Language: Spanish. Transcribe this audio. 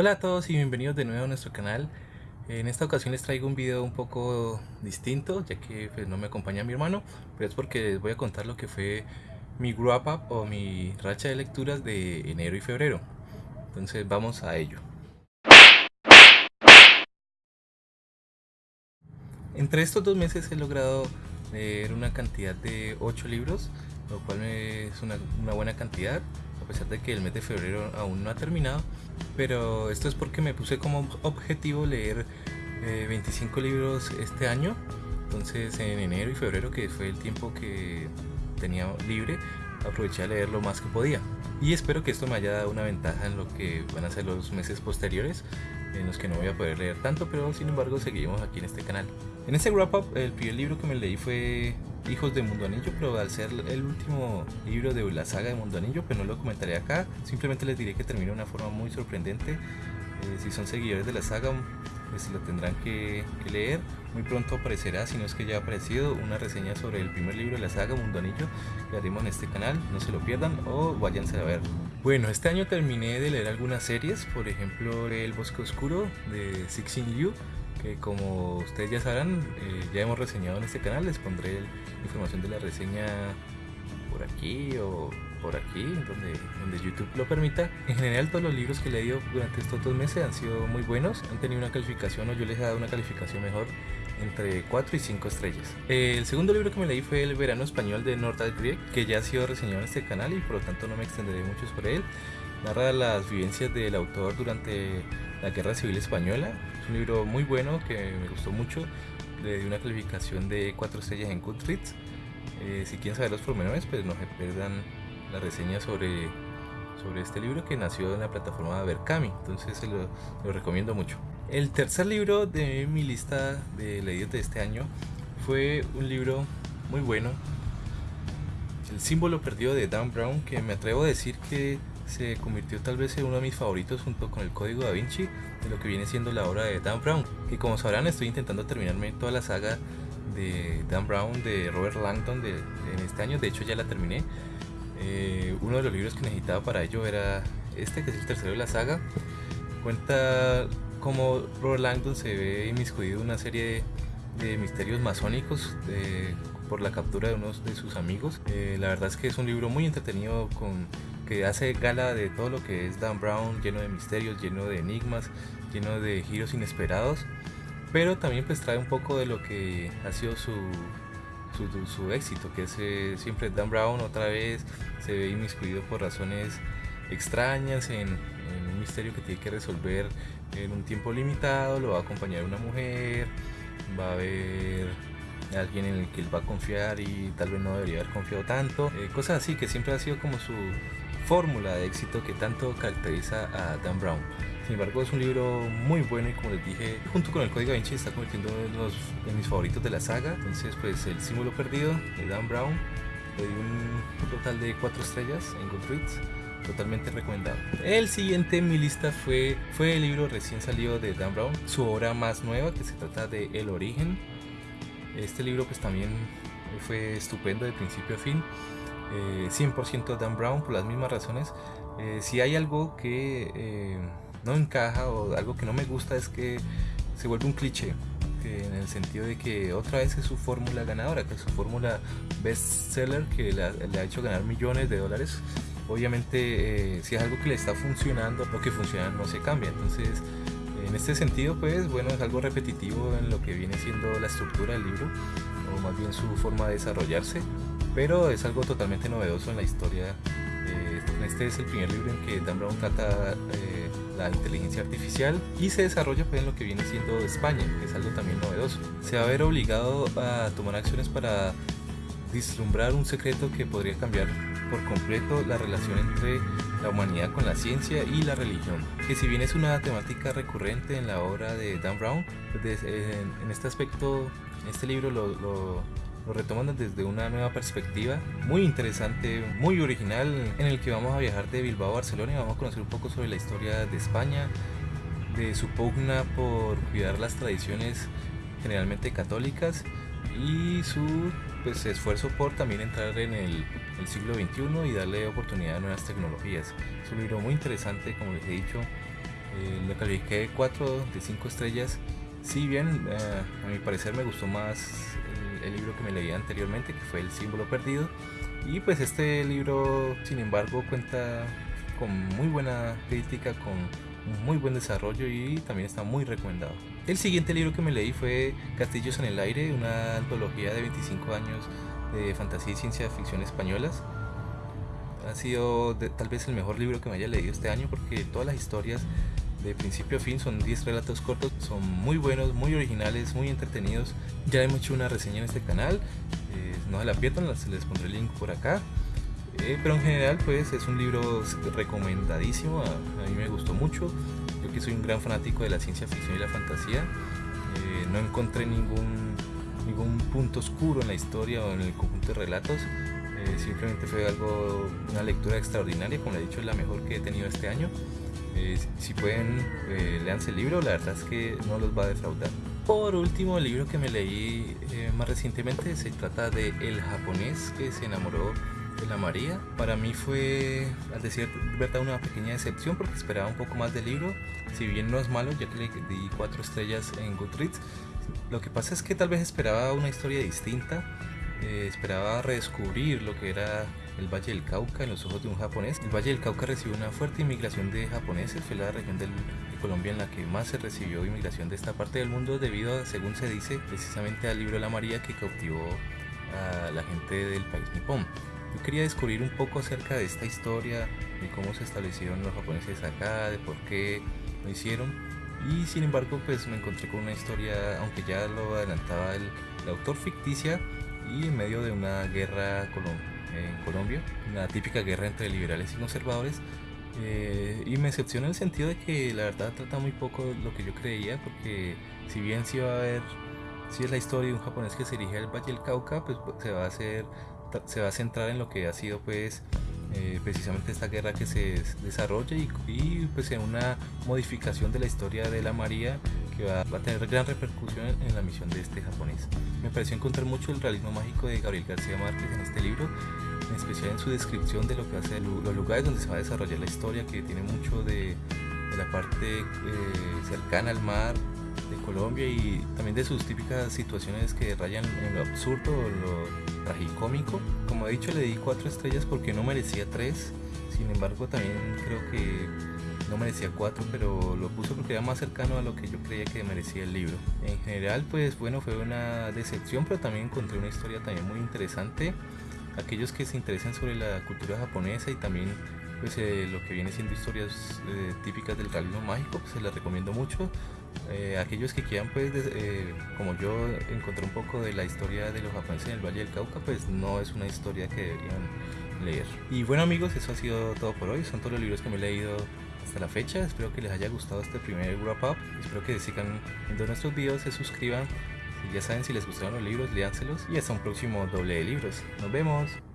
Hola a todos y bienvenidos de nuevo a nuestro canal. En esta ocasión les traigo un video un poco distinto, ya que pues, no me acompaña mi hermano, pero es porque les voy a contar lo que fue mi wrap up o mi racha de lecturas de enero y febrero. Entonces vamos a ello. Entre estos dos meses he logrado leer una cantidad de 8 libros, lo cual es una, una buena cantidad, a pesar de que el mes de febrero aún no ha terminado. Pero esto es porque me puse como objetivo leer 25 eh, libros este año. Entonces en enero y febrero, que fue el tiempo que tenía libre, aproveché a leer lo más que podía. Y espero que esto me haya dado una ventaja en lo que van a ser los meses posteriores, en los que no voy a poder leer tanto, pero sin embargo seguimos aquí en este canal. En este wrap up, el primer libro que me leí fue Hijos de Mundo Anillo, pero al ser el último libro de la saga de Mundo Anillo, pues no lo comentaré acá. Simplemente les diré que termina de una forma muy sorprendente. Eh, si son seguidores de la saga, pues lo tendrán que, leer. Muy pronto aparecerá, si no es que ya ha aparecido, una reseña sobre el primer libro de la saga Mundo Anillo que haremos en este canal. No se lo pierdan o váyanse a ver. Bueno, este año terminé de leer algunas series, por ejemplo El Bosque Oscuro de Sixin Liu que como ustedes ya sabrán, eh, ya hemos reseñado en este canal, les pondré información de la reseña por aquí o por aquí, donde, donde YouTube lo permita. En general todos los libros que he leído durante estos dos meses han sido muy buenos, han tenido una calificación o yo les he dado una calificación mejor entre 4 y 5 estrellas. El segundo libro que me leí fue El verano español de Nordal Grieg, que ya ha sido reseñado en este canal y por lo tanto no me extenderé mucho sobre él. Narra las vivencias del autor durante la Guerra Civil Española. Es un libro muy bueno que me gustó mucho. Le di una calificación de 4 estrellas en Goodreads. Eh, si quieren saber los pormenores, pues no se pierdan la reseña sobre, sobre este libro que nació en la plataforma Berkami. Entonces se lo, lo recomiendo mucho. El tercer libro de mi lista de leídos de este año fue un libro muy bueno. El símbolo perdido de Dan Brown, que me atrevo a decir que se convirtió tal vez en uno de mis favoritos junto con el Código Da Vinci de lo que viene siendo la obra de Dan Brown. Y como sabrán estoy intentando terminarme toda la saga de Dan Brown de Robert Langdon de, en este año, de hecho ya la terminé. Eh, uno de los libros que necesitaba para ello era este, que es el tercero de la saga. Cuenta cómo Robert Langdon se ve inmiscuido en una serie de, misterios masónicos por la captura de unos de sus amigos. Eh, la verdad es que es un libro muy entretenido con que hace gala de todo lo que es Dan Brown, lleno de misterios, lleno de enigmas, lleno de giros inesperados, pero también pues trae un poco de lo que ha sido su, su, éxito, que es eh, siempre Dan Brown otra vez se ve inmiscuido por razones extrañas en, misterio que tiene que resolver en un tiempo limitado, lo va a acompañar una mujer, va a haber alguien en el que él va a confiar y tal vez no debería haber confiado tanto, eh, cosas así que siempre ha sido como su, fórmula de éxito que tanto caracteriza a Dan Brown. Sin embargo, es un libro muy bueno y como les dije, junto con el Código Vinci está convirtiendo en uno de mis favoritos de la saga. Entonces, pues el símbolo perdido de Dan Brown di un total de 4 estrellas en Goodreads. Totalmente recomendado. El siguiente en mi lista fue, fue el libro recién salido de Dan Brown, su obra más nueva que se trata de El Origen. Este libro pues también fue estupendo de principio a fin 100% eh, Dan Brown por las mismas razones. Eh, si hay algo que eh, no encaja o algo que no me gusta es que se vuelve un cliché. En el sentido de que otra vez es su fórmula ganadora, que es su fórmula bestseller que le ha, hecho ganar millones de dólares. Obviamente, si es algo que le está funcionando, lo que funciona no se cambia. Entonces, en este sentido, pues bueno, es algo repetitivo en lo que viene siendo la estructura del libro, o más bien su forma de desarrollarse pero es algo totalmente novedoso en la historia. Eh, este es el primer libro en que Dan Brown trata eh, la inteligencia artificial y se desarrolla pues, en lo que viene siendo España, que es algo también novedoso. Se va a ver obligado a tomar acciones para vislumbrar un secreto que podría cambiar por completo la relación entre la humanidad con la ciencia y la religión, que si bien es una temática recurrente en la obra de Dan Brown, pues, en, este aspecto, en este libro lo lo retoman desde una nueva perspectiva muy interesante, muy original, en el que vamos a viajar de Bilbao a Barcelona y vamos a conocer un poco sobre la historia de España, de su pugna por cuidar las tradiciones generalmente católicas y su pues, esfuerzo por también entrar en el, el, siglo XXI y darle oportunidad a nuevas tecnologías. Es un libro muy interesante, como les he dicho, Eh, lo califiqué 4 de 5 estrellas. Si bien eh, a mi parecer me gustó más el, libro que me leí anteriormente, que fue El símbolo perdido. Y pues este libro, sin embargo, cuenta con muy buena crítica, con muy buen desarrollo y también está muy recomendado. El siguiente libro que me leí fue Castillos en el aire, una antología de 25 años de fantasía y ciencia ficción españolas. Ha sido tal vez el mejor libro que me haya leído este año porque todas las historias de principio a fin son 10 relatos cortos, son muy buenos, muy originales, muy entretenidos. Ya hemos hecho una reseña en este canal, eh, no se la pierdan, les pondré el link por acá. Eh, pero en general pues es un libro recomendadísimo, a, a, mí me gustó mucho. Yo que soy un gran fanático de la ciencia ficción y la fantasía, eh, no encontré ningún, ningún punto oscuro en la historia o en el conjunto de relatos. Eh, simplemente fue algo, una lectura extraordinaria, como le he dicho, es la mejor que he tenido este año. Eh, si pueden, eh, leanse el libro, la verdad es que no los va a defraudar. Por último, el libro que me leí eh, más recientemente se trata de El japonés que se enamoró de la María. Para mí fue, al decir verdad, una pequeña decepción porque esperaba un poco más del libro. Si bien no es malo, ya que le di cuatro estrellas en Goodreads, lo que pasa es que tal vez esperaba una historia distinta. Eh, esperaba redescubrir lo que era el Valle del Cauca en los ojos de un japonés. El Valle del Cauca recibió una fuerte inmigración de japoneses, fue la región del, de Colombia en la que más se recibió inmigración de esta parte del mundo debido, a, según se dice, precisamente al libro la María que cautivó a la gente del país nipón. Yo quería descubrir un poco acerca de esta historia, de cómo se establecieron los japoneses acá, de por qué lo hicieron. Y sin embargo, pues me encontré con una historia, aunque ya lo adelantaba el, el autor ficticia, y en medio de una guerra en Colombia, una típica guerra entre liberales y conservadores. Eh, y me decepciona en el sentido de que la verdad trata muy poco lo que yo creía, porque si bien si va a haber, si es la historia de un japonés que se dirige al Valle del Cauca, pues se va a hacer, se va a centrar en lo que ha sido pues eh, precisamente esta guerra que se desarrolla y, y, pues en una modificación de la historia de la María que va, va, a tener gran repercusión en la misión de este japonés. Me pareció encontrar mucho el realismo mágico de Gabriel García Márquez en este libro, en especial en su descripción de lo que hace los lugares donde se va a desarrollar la historia, que tiene mucho de, de la parte eh, cercana al mar de Colombia y también de sus típicas situaciones que rayan en lo absurdo lo tragicómico. Como he dicho, le di cuatro estrellas porque no merecía tres. Sin embargo, también creo que no merecía cuatro, pero lo puso porque era más cercano a lo que yo creía que merecía el libro. En general, pues bueno, fue una decepción, pero también encontré una historia también muy interesante. Aquellos que se interesan sobre la cultura japonesa y también pues eh, lo que viene siendo historias eh, típicas del realismo mágico, pues se las recomiendo mucho. Eh, aquellos que quieran, pues, eh, como yo encontré un poco de la historia de los japoneses en el Valle del Cauca, pues no es una historia que deberían leer. Y bueno amigos, eso ha sido todo por hoy. Son todos los libros que me he leído hasta la fecha. Espero que les haya gustado este primer wrap up. Espero que sigan viendo nuestros videos, se suscriban. Ya saben, si les gustaron los libros, léanselos. Y hasta un próximo doble de libros. Nos vemos.